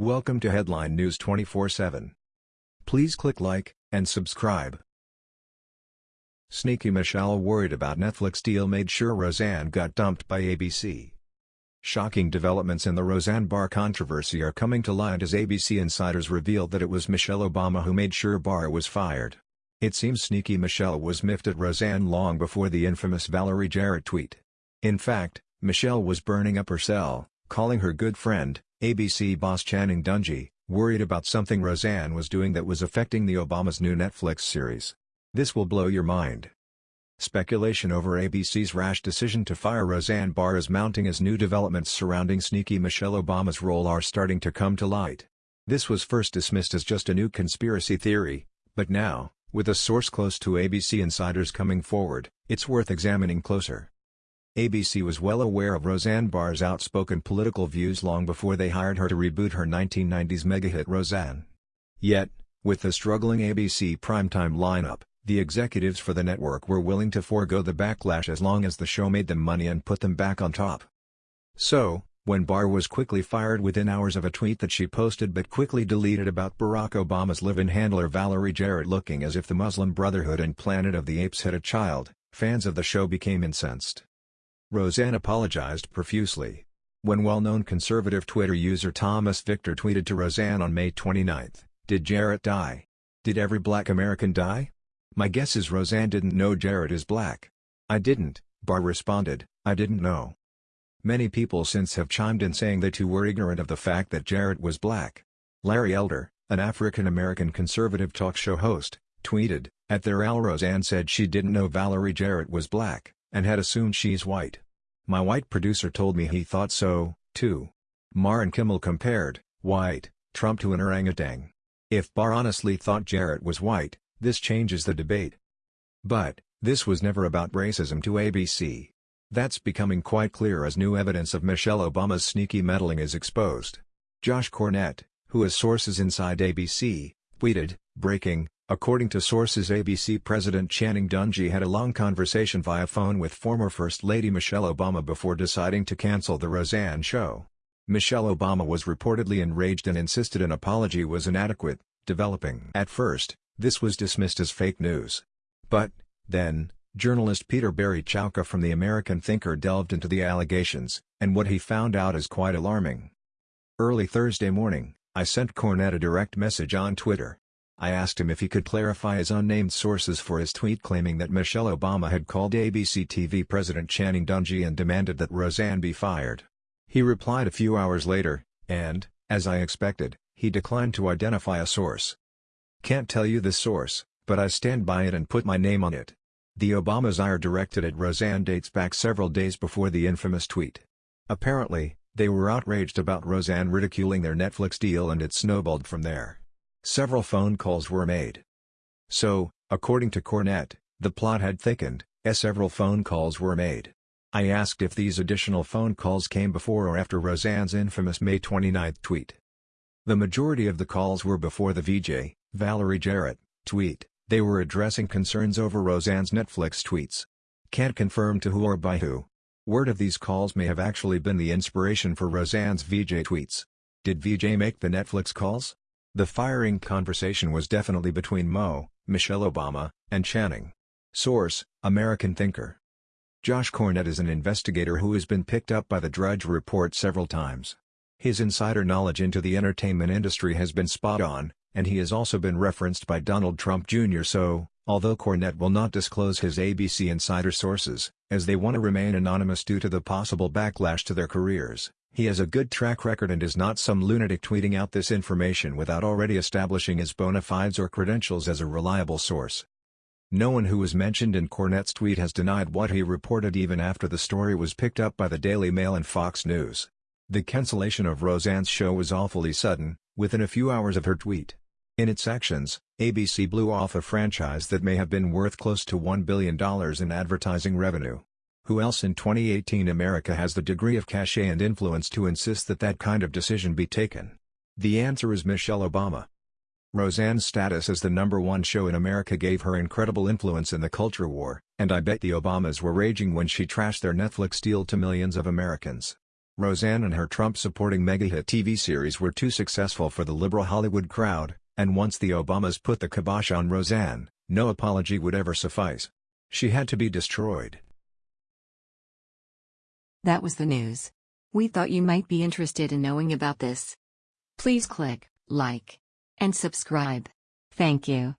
Welcome to Headline News 24/7. Please click like and subscribe. Sneaky Michelle worried about Netflix deal made sure Roseanne got dumped by ABC. Shocking developments in the Roseanne Barr controversy are coming to light as ABC insiders revealed that it was Michelle Obama who made sure Barr was fired. It seems Sneaky Michelle was miffed at Roseanne long before the infamous Valerie Jarrett tweet. In fact, Michelle was burning up her cell, calling her good friend, ABC boss Channing Dungey, worried about something Roseanne was doing that was affecting the Obama's new Netflix series. This will blow your mind. Speculation over ABC's rash decision to fire Roseanne Barr is mounting as new developments surrounding sneaky Michelle Obama's role are starting to come to light. This was first dismissed as just a new conspiracy theory, but now, with a source close to ABC insiders coming forward, it's worth examining closer. ABC was well aware of Roseanne Barr's outspoken political views long before they hired her to reboot her 1990s mega-hit Roseanne. Yet, with the struggling ABC primetime lineup, the executives for the network were willing to forego the backlash as long as the show made them money and put them back on top. So, when Barr was quickly fired within hours of a tweet that she posted but quickly deleted about Barack Obama's live-in handler Valerie Jarrett looking as if the Muslim Brotherhood and Planet of the Apes had a child, fans of the show became incensed. Roseanne apologized profusely. When well-known conservative Twitter user Thomas Wictor tweeted to Roseanne on May 29, Did Jarrett die? Did every black American die? My guess is Roseanne didn't know Jarrett is black. I didn't, Barr responded, I didn't know. Many people since have chimed in saying they too were ignorant of the fact that Jarrett was black. Larry Elder, an African-American conservative talk show host, tweeted, At their Al Roseanne said she didn't know Valerie Jarrett was black, and had assumed she's white. My white producer told me he thought so, too. Mar and Kimmel compared, white, Trump to an orangutan. If Barr honestly thought Jarrett was white, this changes the debate. But, this was never about racism to ABC. That's becoming quite clear as new evidence of Michelle Obama's sneaky meddling is exposed. Josh Cornett, who has sources inside ABC, tweeted, breaking, According to sources ABC President Channing Dungey had a long conversation via phone with former First Lady Michelle Obama before deciding to cancel the Roseanne show. Michelle Obama was reportedly enraged and insisted an apology was inadequate, developing. At first, this was dismissed as fake news. But, then, journalist Peter Barry Chowka from the American Thinker delved into the allegations, and what he found out is quite alarming. Early Thursday morning, I sent Cornett a direct message on Twitter. I asked him if he could clarify his unnamed sources for his tweet claiming that Michelle Obama had called ABC TV President Channing Dungey and demanded that Roseanne be fired. He replied a few hours later, and, as I expected, he declined to identify a source. Can't tell you the source, but I stand by it and put my name on it. The Obamas ire directed at Roseanne dates back several days before the infamous tweet. Apparently, they were outraged about Roseanne ridiculing their Netflix deal and it snowballed from there. Several phone calls were made. So, according to Cornett, the plot had thickened, as several phone calls were made. I asked if these additional phone calls came before or after Roseanne's infamous May 29 tweet. The majority of the calls were before the VJ, Valerie Jarrett, tweet, they were addressing concerns over Roseanne's Netflix tweets. Can't confirm to who or by who. Word of these calls may have actually been the inspiration for Roseanne's VJ tweets. Did VJ make the Netflix calls? The firing conversation was definitely between Mo, Michelle Obama, and Channing. Source, American Thinker. Josh Cornett is an investigator who has been picked up by the Drudge Report several times. His insider knowledge into the entertainment industry has been spot on, and he has also been referenced by Donald Trump Jr. so, although Cornett will not disclose his ABC insider sources, as they want to remain anonymous due to the possible backlash to their careers, he has a good track record and is not some lunatic tweeting out this information without already establishing his bona fides or credentials as a reliable source. No one who was mentioned in Cornett's tweet has denied what he reported even after the story was picked up by the Daily Mail and Fox News. The cancellation of Roseanne's show was awfully sudden, within a few hours of her tweet. In its actions, ABC blew off a franchise that may have been worth close to $1 billion in advertising revenue. Who else in 2018 America has the degree of cachet and influence to insist that that kind of decision be taken? The answer is Michelle Obama. Roseanne's status as the number one show in America gave her incredible influence in the culture war, and I bet the Obamas were raging when she trashed their Netflix deal to millions of Americans. Roseanne and her Trump-supporting mega-hit TV series were too successful for the liberal Hollywood crowd, and once the Obamas put the kibosh on Roseanne, no apology would ever suffice. She had to be destroyed. That was the news. We thought you might be interested in knowing about this. Please click like and subscribe. Thank you.